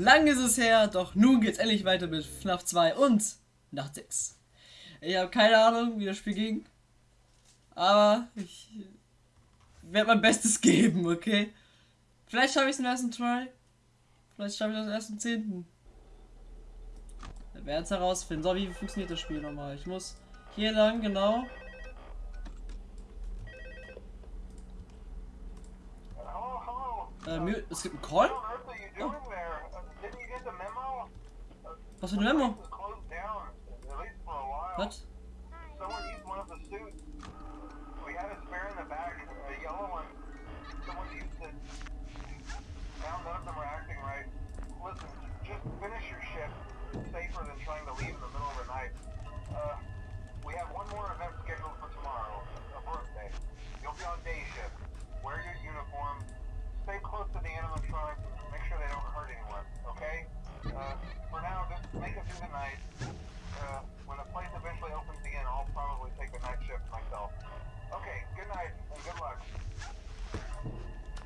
Lang ist es her, doch nun geht's endlich weiter mit FNAF 2 und Nacht 6. Ich habe keine Ahnung, wie das Spiel ging. Aber ich werde mein Bestes geben, okay? Vielleicht schaffe ich es im ersten Try. Vielleicht schaffe ich erst im zehnten. Wir werden es herausfinden. So, wie funktioniert das Spiel nochmal? Ich muss hier lang, genau. Äh, es gibt einen Call? Was für ein Memo?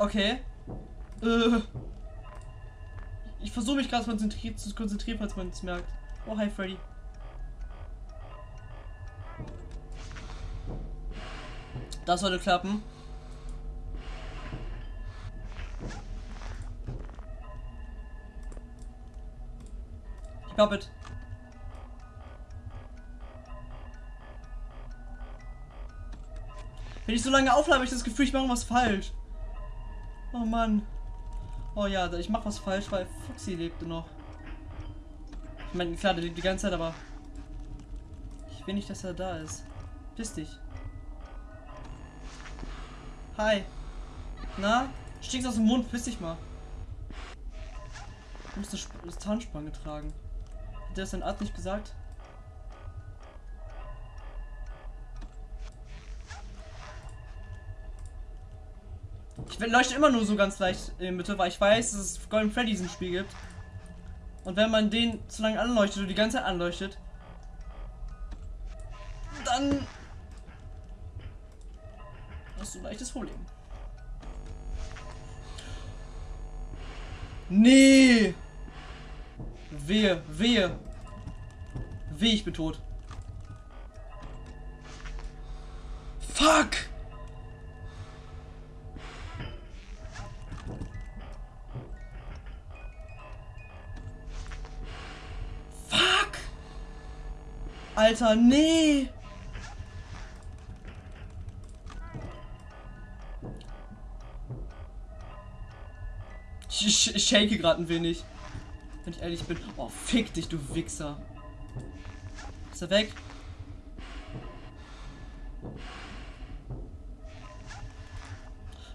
Okay. Uh. Ich versuche mich gerade zu konzentrieren, falls man es merkt. Oh, hi Freddy. Das sollte klappen. Ich glaube Wenn ich so lange auflade, habe ich das Gefühl, ich mache was falsch. Oh Mann. Oh ja, ich mach was falsch, weil Foxy lebte noch. Ich meine, klar, der lebt die ganze Zeit, aber ich will nicht, dass er da ist. Piss dich. Hi. Na? Stinkst aus dem Mund, piss dich mal. Du musst eine Zahnspange tragen. Hat der das dein Arzt nicht gesagt? Ich leuchte immer nur so ganz leicht in der Mitte, weil ich weiß, dass es Golden Freddy diesen Spiel gibt. Und wenn man den zu lange anleuchtet und die ganze Zeit anleuchtet, dann hast du ein leichtes Problem. Nee! Wehe, wehe. Wehe, ich bin tot. Fuck! Alter, nee. Ich, ich shake gerade ein wenig. Wenn ich ehrlich bin. Oh, fick dich, du Wichser. Ist er weg?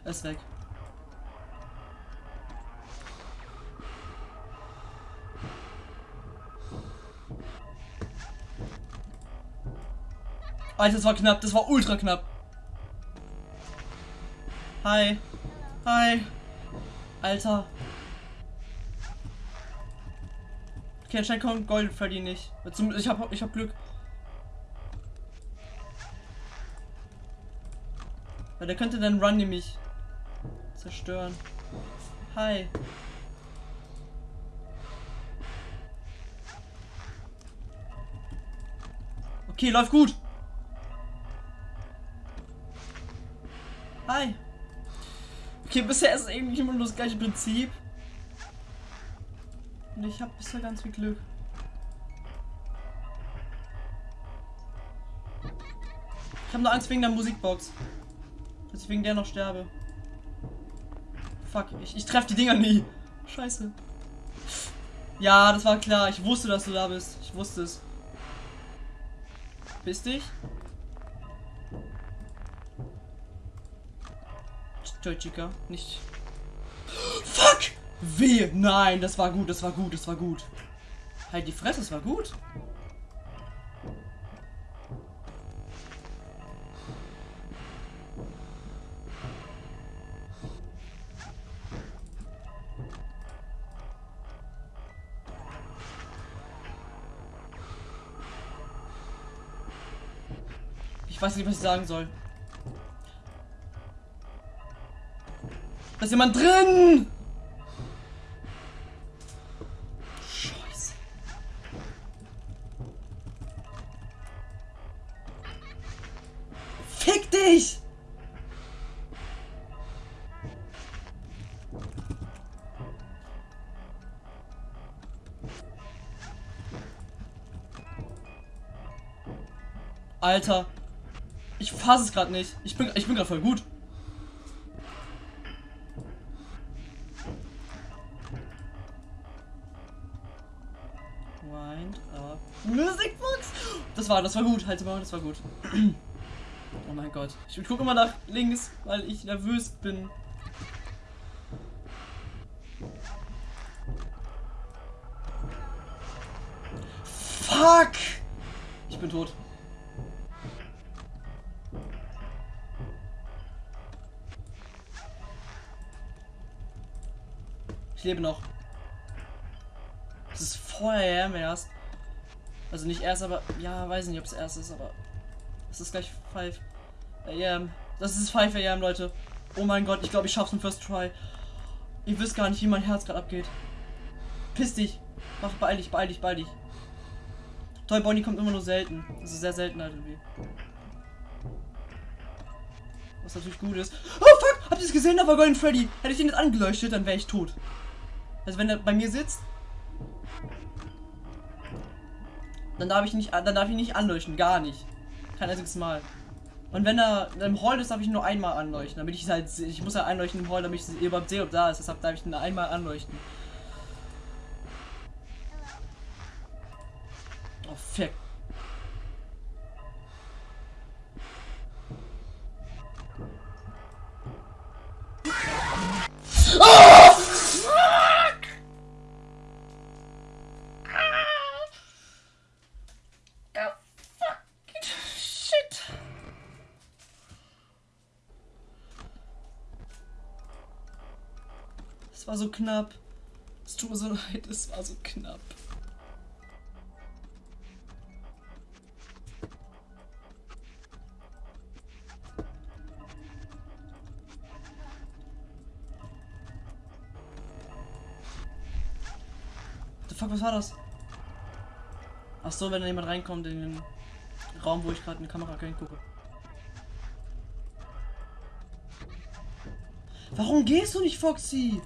Er ist weg. Alter, das war knapp. Das war ultra knapp. Hi. Hi. Alter. Okay, anscheinend kommt Gold Freddy nicht. Ich hab, ich hab Glück. Weil der könnte dann Run nämlich zerstören. Hi. Okay, läuft gut. Okay, bisher ist es irgendwie immer nur das gleiche Prinzip. Und ich habe bisher ganz viel Glück. Ich habe nur Angst wegen der Musikbox. Dass ich wegen der noch sterbe. Fuck, ich, ich treffe die Dinger nie. Scheiße. Ja, das war klar. Ich wusste, dass du da bist. Ich wusste es. Bist dich? Chica, nicht. Fuck! Wehe! Nein, das war gut, das war gut, das war gut. Halt die Fresse, das war gut. Ich weiß nicht, was ich sagen soll. Da ist jemand drin! Scheiße. Fick dich! Alter. Ich fasse es gerade nicht. Ich bin, ich bin gerade voll gut. Das war, das war gut. Halte mal, das war gut. Oh mein Gott. Ich gucke immer nach links, weil ich nervös bin. Fuck! Ich bin tot. Ich lebe noch. Das ist vorher erst. Also nicht erst, aber ja, weiß nicht, ob es erst ist, aber es ist gleich 5 AM. Das ist 5 AM, Leute. Oh mein Gott, ich glaube, ich schaff's im First Try. Ihr wisst gar nicht, wie mein Herz gerade abgeht. Piss dich. Mach, beeil dich, beeil dich, beeil dich. Toy Bonnie kommt immer nur selten. Das ist sehr selten halt irgendwie. Was natürlich gut ist. Oh fuck! Habt ihr es gesehen? Da war Golden Freddy. Hätte ich den jetzt angeleuchtet, dann wäre ich tot. Also wenn er bei mir sitzt, dann darf ich nicht, dann darf ich nicht anleuchten, gar nicht. Kein einziges Mal. Und wenn er im Hall ist, darf ich nur einmal anleuchten, damit ich halt, ich muss ja anleuchten im Hall, damit ich überhaupt sehe, ob da ist. Deshalb darf ich nur einmal anleuchten. So knapp. Es tut mir so leid, es war so knapp. The fuck, was war das? Ach so, wenn da jemand reinkommt in den Raum, wo ich gerade eine Kamera gucke. Warum gehst du nicht, Foxy?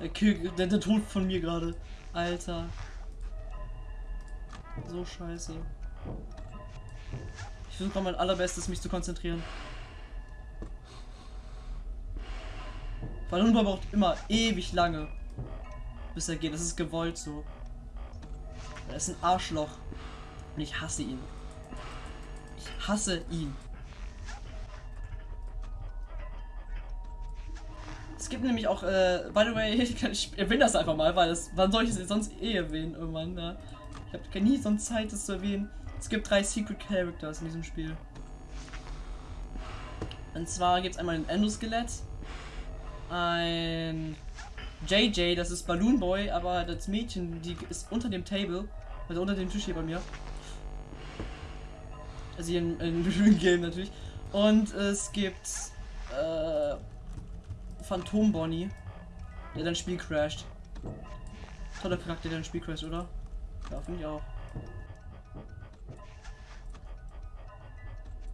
Der Kill, der, der Tod von mir gerade. Alter. So scheiße. Ich versuche mein allerbestes, mich zu konzentrieren. Weil Hunter braucht immer ewig lange, bis er geht. Das ist gewollt so. Er ist ein Arschloch. Und ich hasse ihn. Ich hasse ihn. Es gibt nämlich auch, äh, by the way, ich erwähne das einfach mal, weil das, wann soll ich es sonst eh erwähnen irgendwann, ja. Ich habe nie sonst Zeit, das zu erwähnen. Es gibt drei Secret Characters in diesem Spiel. Und zwar gibt es einmal ein Endoskelett, ein JJ, das ist Balloon Boy, aber das Mädchen, die ist unter dem Table, also unter dem Tisch hier bei mir. Also hier in, in Game natürlich. Und es gibt äh, Phantom Bonnie, der dein Spiel crasht. Toller Charakter, der dein Spiel crasht, oder? Ja, finde ich auch.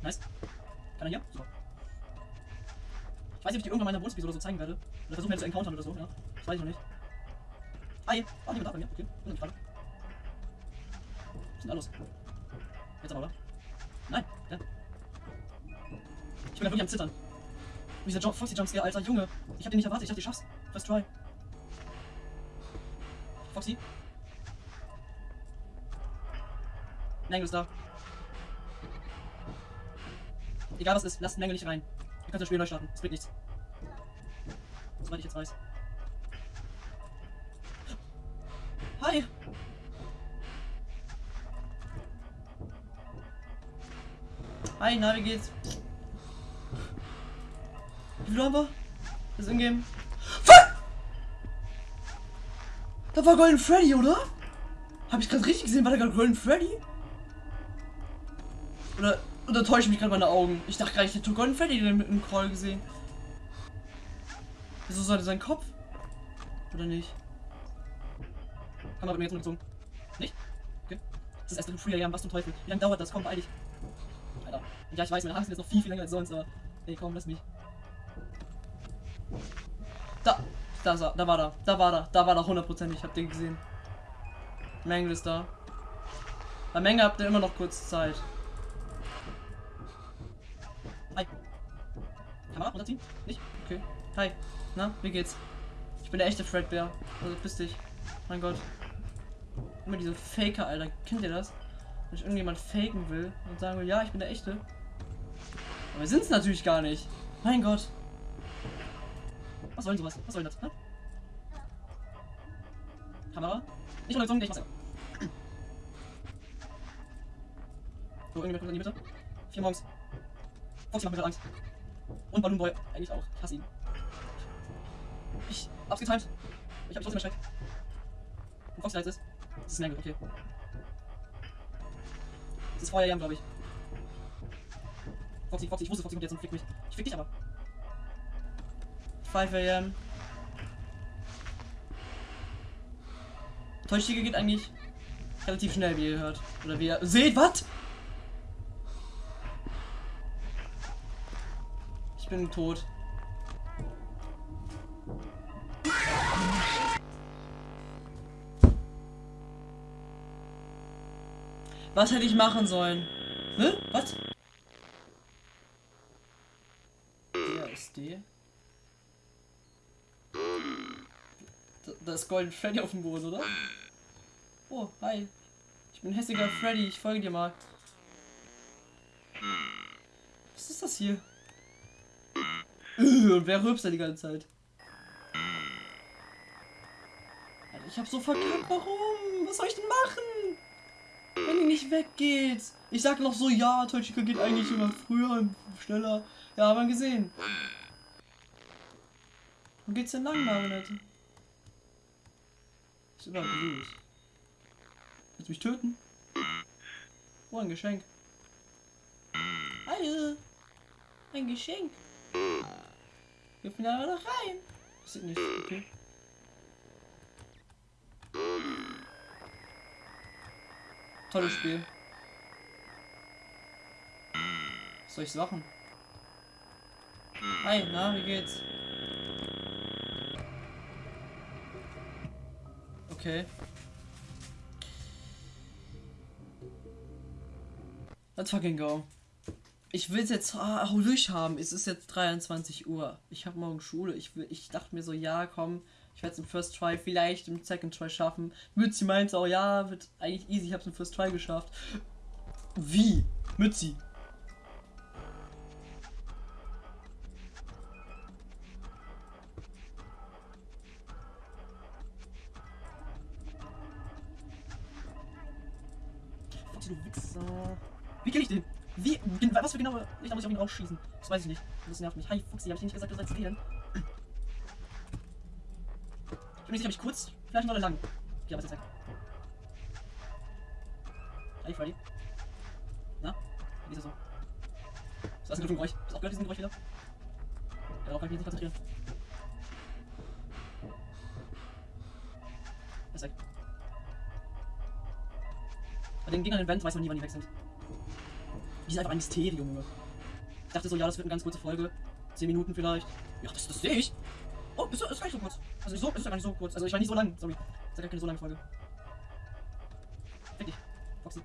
Nice. Kann er hier? Super. Ich weiß nicht, ob ich die irgendwann meiner Bonus-Episode so zeigen werde. Oder versuchen werde zu encountern oder so, ja. Das weiß ich noch nicht. Hi! Ah, jemand da bei mir. Okay, wundert mich gerade. Was ist denn da los? Jetzt aber, oder? Nein, ja. Ich bin ja wirklich am Zittern. Und dieser Jump, Foxy Jumpscare, alter Junge. Ich hab den nicht erwartet, ich dachte, ich schaff's. First try. Foxy? Mangle ist da. Egal was ist, lasst Mangle nicht rein. Ihr könnt das Spiel neu starten, es bringt nichts. Soweit ich jetzt weiß. Hi! Hi, na, wie geht's? Haben wir? Das Ingame. Fuck! Da war Golden Freddy, oder? Habe ich gerade richtig gesehen? War da gerade Golden Freddy? Oder, oder täusche mich gerade meine Augen? Ich dachte gerade, ich hätte Golden Freddy mit dem Crawl gesehen. Wieso sollte sein Kopf? Oder nicht? Kamera bei mir jetzt umgezogen. Nicht? Okay. Das ist erst im Frühjahr, was zum Teufel. Wie lange dauert das? Komm, beeil dich. Alter. Ja, ich weiß, meine Haare sind jetzt noch viel, viel länger als sonst, aber. Nee, komm, lass mich. Da! Er, da war da. Da war da. Da war da hundertprozentig. Habt ihr gesehen. Mengel ist da. Bei Menge habt ihr immer noch kurz Zeit. Hi. Kamera runterziehen? Nicht? Okay. Hi. Na, wie geht's? Ich bin der echte Fredbear. Also bist dich. Mein Gott. Immer diese Faker, Alter. Kennt ihr das? Wenn ich irgendjemand faken will und sagen will, ja, ich bin der echte. Aber wir sind es natürlich gar nicht. Mein Gott. Was soll denn sowas? Was soll denn das? Hä? Kamera? Nicht runtergezogen, ich mach's So, irgendjemand kommt in die Mitte. Vier morgens. Foxy macht mir gerade Angst. Und Balloon Boy eigentlich auch. Ich hasse ihn. Ich hab's getimed. Ich hab mich trotzdem erschreckt. Und Foxy jetzt ist. Das ist Mangle, okay. Das ist Feuerjam, glaube ich. Foxy, Foxy, ich wusste, Foxy kommt jetzt und fickt mich. Ich fick dich aber. 5 am. Täuschige geht eigentlich relativ schnell, wie ihr hört. Oder wie ihr seht, was? Ich bin tot. Was hätte ich machen sollen? Ne? Was? Der ist die. Da, ist Golden Freddy auf dem Boden, oder? Oh, hi. Ich bin hässiger Freddy, ich folge dir mal. Was ist das hier? Und wer rülpst da die ganze Zeit? Alter, ich hab so verkackt, warum? Was soll ich denn machen? Wenn die nicht weggeht. Ich sag noch so, ja, Toichika geht eigentlich immer früher und schneller. Ja, haben wir gesehen. Wo geht's denn lang, Marionette? Ist überall blöd. Willst du mich töten? Oh, ein Geschenk. Hallo. Ein Geschenk. Gib mir da noch rein. Das sieht nicht. Okay. Tolles Spiel. Was soll ich's machen? Hi, na, wie geht's? Okay. Let's fucking go. Ich will es jetzt ah, durchhaben. Es ist jetzt 23 Uhr. Ich habe morgen Schule. Ich, will, ich dachte mir so, ja, komm, ich werde es im First Try, vielleicht im Second Try schaffen. Mützi meinte auch, ja, wird eigentlich easy. Ich habe es im First Try geschafft. Wie? Mützi. Du Wichser. Wie kill ich den? Wie? Was für genaue. Ich da muss ich auf ihn rausschießen. Das weiß ich nicht. Das nervt mich. Hi, Fuchsi, hab ich nicht gesagt, du sollst wählen? Ich bin nicht sicher, ob ich kurz, vielleicht noch lang. Okay, aber ist jetzt weg. Hi, Freddy. Na? Wie ist das so? Was ist das ein Geräusch? Hast du auch gehört, diesen Geräusch wieder? Darauf kann ich mich nicht konzentrieren. Bei den Gegnern im Vent weiß man nie, wann die weg sind. Die sind einfach ein Mysterium, Junge. Ich dachte so, ja, das wird eine ganz kurze Folge. 10 Minuten vielleicht. Ja, das, das sehe ich. Oh, ist, ist gar nicht so kurz. Also so, ist ja gar nicht so kurz. Also ich war nicht so lang, sorry. Ist ja gar keine so lange Folge. Fick dich, Foxy.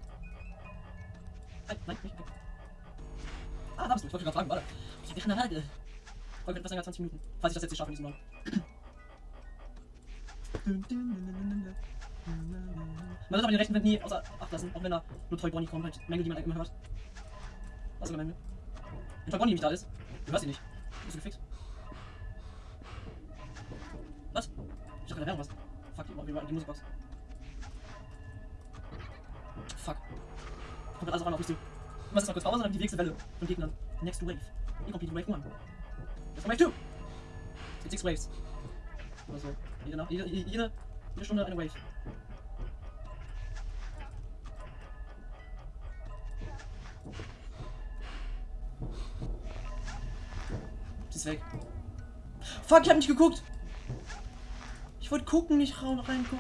Nein, nein, nicht weg. Ah, da bist du. Ich wollte gerade fragen, warte. Ich wäre eine Halde. Folge etwas länger als 20 Minuten. Falls ich das jetzt nicht schaffe in diesem Raum. Man wird aber den rechten Wind nie außer Acht lassen, auch wenn da nur Toy Bonnie kommt, halt Menge, die man immer hört. Was ist Menge? Wenn Toy Bonnie nicht da ist, du hörst ihn nicht. Bist du gefixt? Was? Ich hab keine Werbung, was? Fuck, die, die, Musikbox. Fuck. Kommt gerade alles auf mich zu. Ich mach jetzt mal kurz Pause und dann die nächste Welle von Gegnern. Next Wave. Incomplete Wave 1. Jetzt kommt Wave 2. Es gibt 6 Waves. Oder so. Jede, jede, jede, jede Stunde eine Wave. ist weg. Fuck, ich hab nicht geguckt. Ich wollte gucken, nicht reingucken.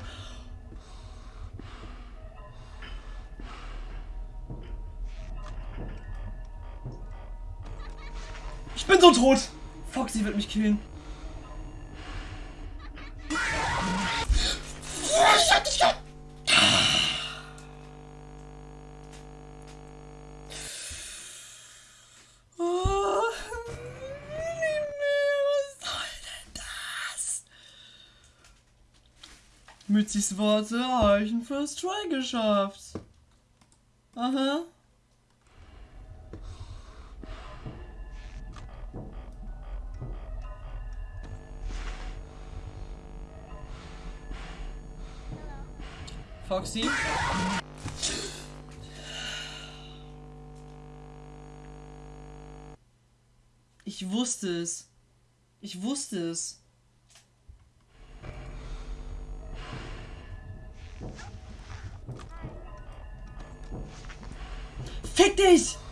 Ich bin so tot. Fuck, sie wird mich killen. Ich hab dich gehabt. 70 Worte reichen First Try geschafft. Aha. Foxy? Ich wusste es. Ich wusste es. Fick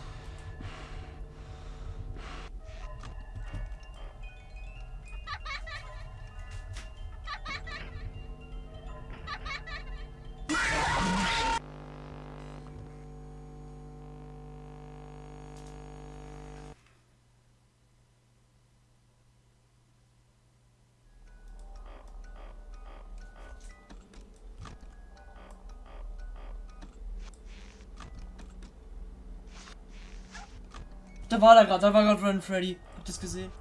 Da war er gerade, da war gerade Run Freddy. Habt ihr das gesehen?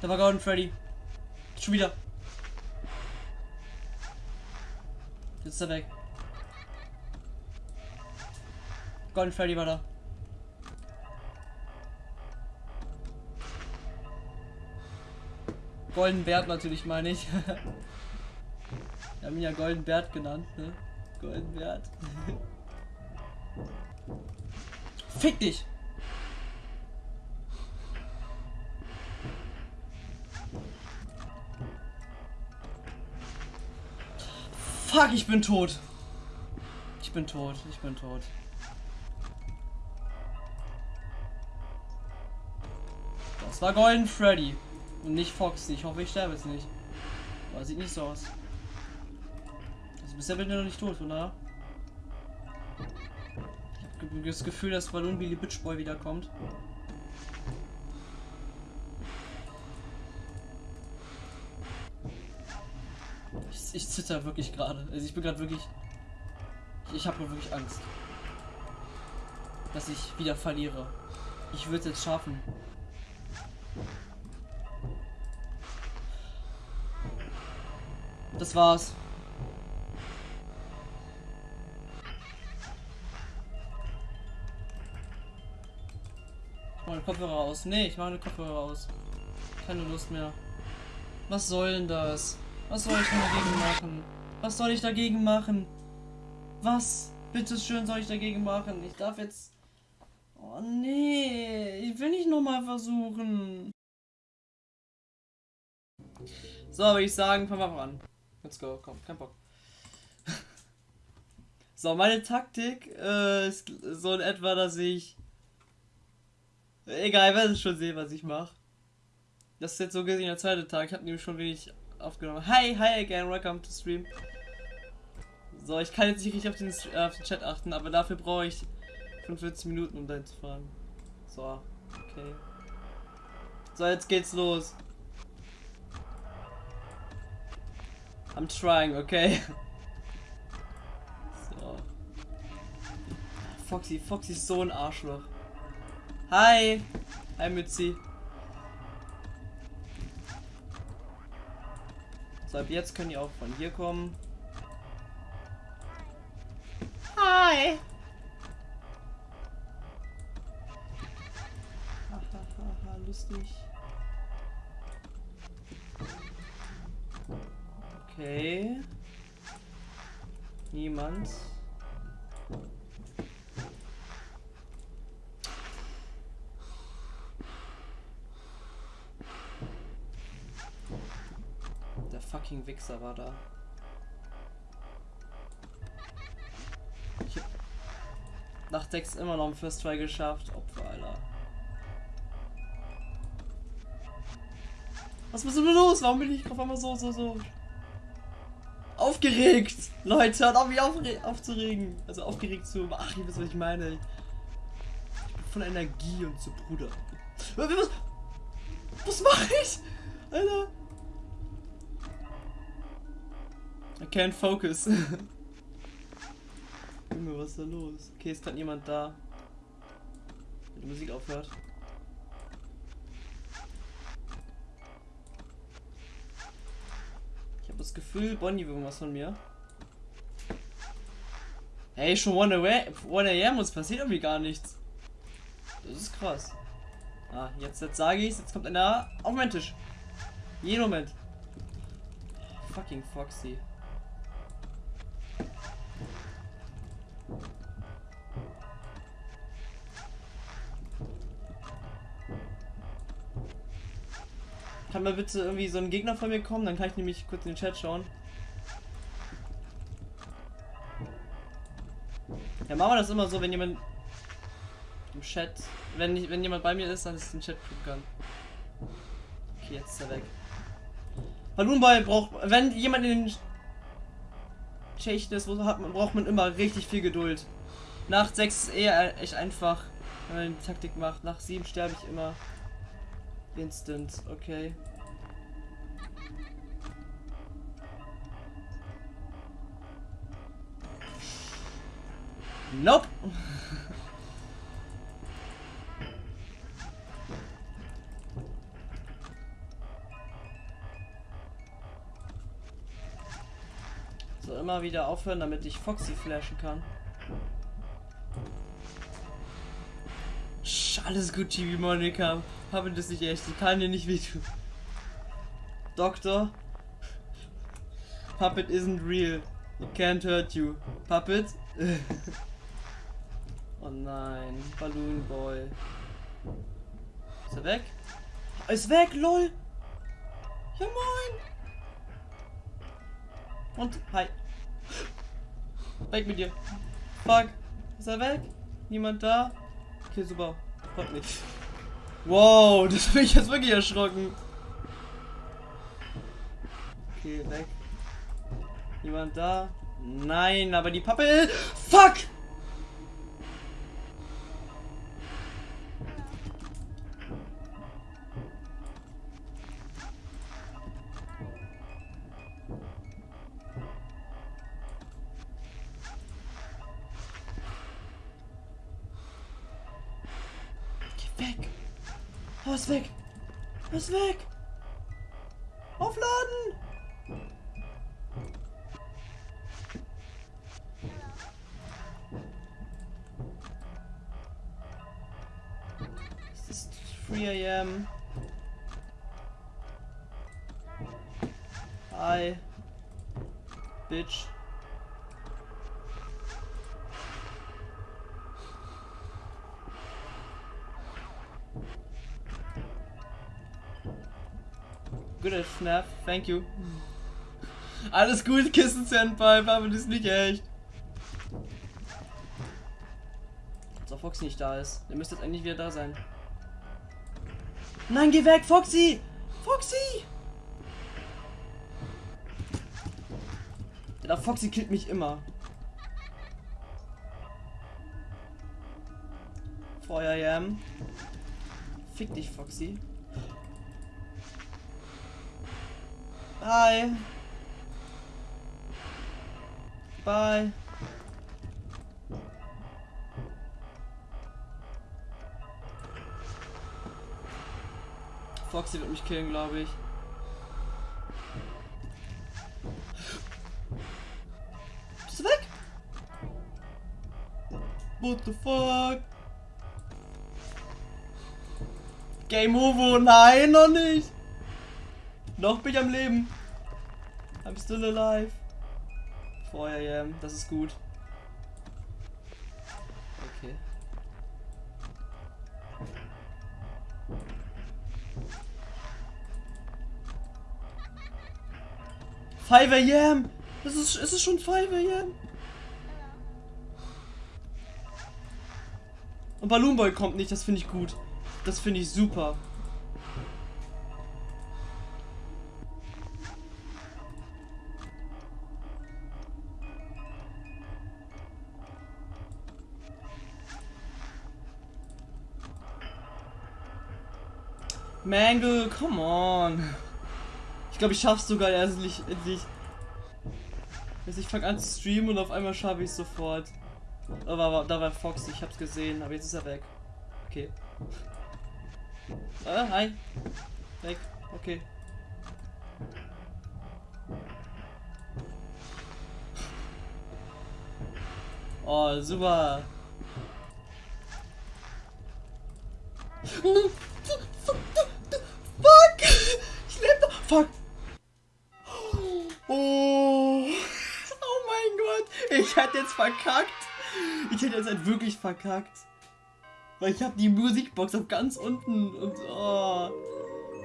Da war Golden Freddy. Schon wieder. Jetzt ist er weg. Golden Freddy war da. Golden Bert natürlich meine ich. Wir haben ihn ja Golden Bert genannt, ne? Golden Bert. Fick dich! Fuck, ich bin tot. Ich bin tot, ich bin tot. Das war Golden Freddy. Und nicht Foxy. Ich hoffe, ich sterbe jetzt nicht. Aber sieht nicht so aus. Also bisher bin ich noch nicht tot, von daher. Das Gefühl, dass Balloon Billy Bitch Boy wiederkommt. Ich, ich zitter wirklich gerade. Also ich bin gerade wirklich. Ich, ich habe wirklich Angst. Dass ich wieder verliere. Ich würde es jetzt schaffen. Das war's. Mache Kopfhörer aus. Nee, ich mache eine Kopfhörer aus. Keine Lust mehr. Was soll denn das? Was soll ich denn dagegen machen? Was soll ich dagegen machen? Was? Bitte schön soll ich dagegen machen? Ich darf jetzt. Oh nee, ich will nicht nochmal versuchen. So, würde ich sagen, fangen wir mal an. Let's go, komm, kein Bock. so, meine Taktik äh, ist so in etwa, dass ich. Egal, ihr werdet schon sehen, was ich mache. Das ist jetzt so gesehen der zweite Tag. Ich habe nämlich schon wenig aufgenommen. Hi, hi again, welcome to stream. So, ich kann jetzt nicht richtig auf den, äh, auf den Chat achten, aber dafür brauche ich 45 Minuten, um dahin zu fahren. So, okay. So, jetzt geht's los. I'm trying, okay? So. Foxy, Foxy ist so ein Arschloch. Hi! Hi Mützi. So, ab jetzt können die auch von hier kommen. Hi! Hahaha, lustig. Okay. Niemand. Der fucking Wichser war da. Nach 6 immer noch ein First Try geschafft. Opfer, Alter. Was ist denn los? Warum bin ich auf einmal so, so, so aufgeregt? Leute, hört auf mich aufzuregen. Also aufgeregt zu. Ach, ihr wisst, was ich meine. Ich bin von Energie und so, Bruder. Was, was mache ich? Alter. I can't focus. Junge, was ist da los? Okay, ist gerade niemand da. Wenn die Musik aufhört. Ich habe das Gefühl, Bonnie will was von mir. Hey, schon 1 AM, uns passiert irgendwie gar nichts. Das ist krass. Ah, jetzt, jetzt sage ich jetzt kommt einer auf meinen Tisch. Jeden Moment. Fucking Foxy. Kann mal bitte irgendwie so ein Gegner von mir kommen? Dann kann ich nämlich kurz in den Chat schauen. Ja, machen wir das immer so, wenn jemand im Chat, wenn ich, wenn jemand bei mir ist, dann ist ein Chat gucken. Okay, jetzt ist er weg. Balloonboy braucht, wenn jemand in den Schichten ist, hat braucht man immer richtig viel Geduld. Nach 6 ist eher echt einfach, wenn man die Taktik macht. Nach 7 sterbe ich immer. Instant, okay. Nope. So, immer wieder aufhören, damit ich Foxy flashen kann. Alles gut, Chibi Monika. Habe das nicht echt. Ich kann dir nicht wehtun. Doktor. Puppet isn't real. It can't hurt you. Puppet? oh nein. Balloon Boy. Ist er weg? Ist weg, lol. Ja moin. Und hi. Weg mit dir. Fuck. Ist er weg? Niemand da? Okay, super. Freut mich. Wow, das bin ich jetzt wirklich erschrocken. Okay, weg. Jemand da? Nein, aber die Pappe. Fuck! At FNAF, thank you. Alles gut, Kissen Senpai, aber das ist nicht echt. Ob Foxy nicht da ist. Der müsste jetzt eigentlich wieder da sein. Nein, geh weg, Foxy! Foxy! Der Foxy killt mich immer. Feuer. Fick dich, Foxy. Hi. Bye. Foxy wird mich killen, glaube ich. Bist du weg? What the fuck? Game over? Nein, noch nicht. Noch bin ich am Leben. Still alive. Vorher, ja, das ist gut. Okay. Five AM! Das ist, es ist schon 5 AM! Und Balloon Boy kommt nicht, das finde ich gut. Das finde ich super. Mangle, come on. Ich glaube, ich schaff's sogar endlich. endlich. Also ich fange an zu streamen und auf einmal schaffe ich sofort. Aber da war Fox, ich hab's gesehen, aber jetzt ist er weg. Okay. Ah, hi. Weg. Okay. Oh, super. Ich hätte jetzt verkackt! Ich hätte jetzt halt wirklich verkackt. Weil ich habe die Musikbox auf ganz unten und oh.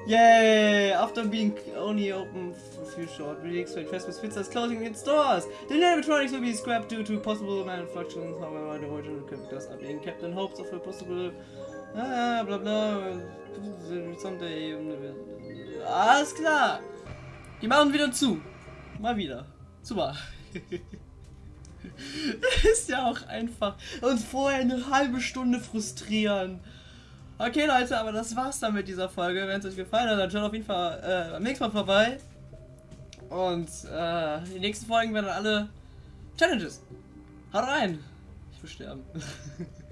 Yay! After being only open for a few short weeks, when Christmas Pizza is closing its doors, the animatronics will be scrapped due to possible malfunctions. However, the original characters are being kept in hopes of a possible ah, bla bla someday. Alles klar! Die machen wieder zu. Mal wieder. Super. ist ja auch einfach. Und vorher eine halbe Stunde frustrieren. Okay, Leute, aber das war's dann mit dieser Folge. Wenn es euch gefallen hat, dann schaut auf jeden Fall äh, beim nächsten Mal vorbei. Und äh, die nächsten Folgen werden alle Challenges. Haut rein! Ich will sterben.